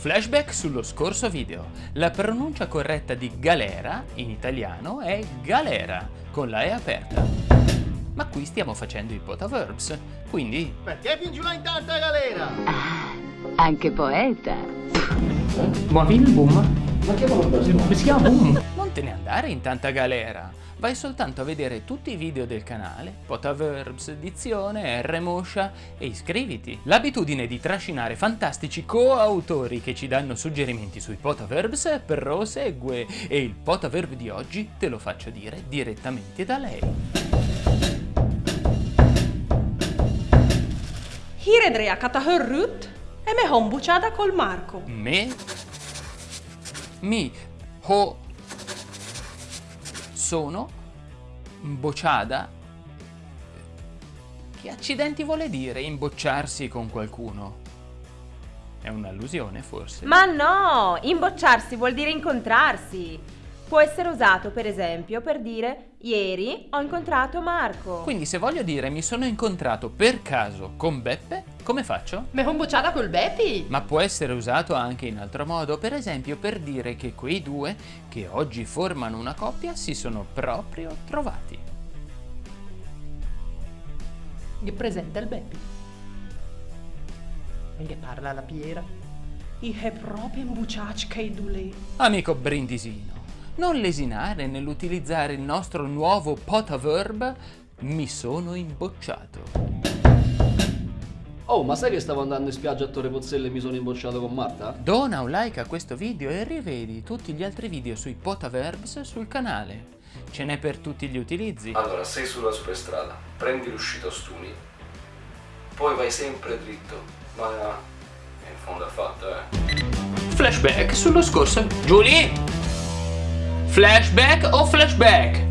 Flashback sullo scorso video. La pronuncia corretta di galera in italiano è galera, con la E aperta. Ma qui stiamo facendo i potaverbs, quindi... Perché giù là in tanta galera? Ah, anche poeta. Buon film, boom. Ma che vuoi? Si chiama boom. Non te ne andare in tanta galera. Vai soltanto a vedere tutti i video del canale, Potaverbs, Dizione, R-Moscia e iscriviti. L'abitudine di trascinare fantastici coautori che ci danno suggerimenti sui Potaverbs prosegue e il Potaverb di oggi te lo faccio dire direttamente da lei. Híredre a katahörrut e me hombuciada col Marco. Me, mi, ho, sono bocciada. Che accidenti vuole dire imbocciarsi con qualcuno? È un'allusione forse? Ma no, imbocciarsi vuol dire incontrarsi. Può essere usato per esempio per dire ieri ho incontrato Marco. Quindi se voglio dire mi sono incontrato per caso con Beppe, come faccio? Me hombuciada col Beppi. Ma può essere usato anche in altro modo, per esempio per dire che quei due, che oggi formano una coppia, si sono proprio trovati. Che presenta il Beppi. E che parla la Piera. I è proprio imbuciaci che dule. Amico Brindisino, non lesinare nell'utilizzare il nostro nuovo potaverb mi sono imbocciato. Oh, ma sai che stavo andando in spiaggia a Torre Pozzelle e mi sono imbocciato con Marta? Dona un like a questo video e rivedi tutti gli altri video sui potaverbs sul canale. Ce n'è per tutti gli utilizzi. Allora, sei sulla superstrada, prendi l'uscita Stuni, poi vai sempre dritto, ma in fondo è fatta, eh. Flashback sullo scorso... Giulie! Flashback o flashback?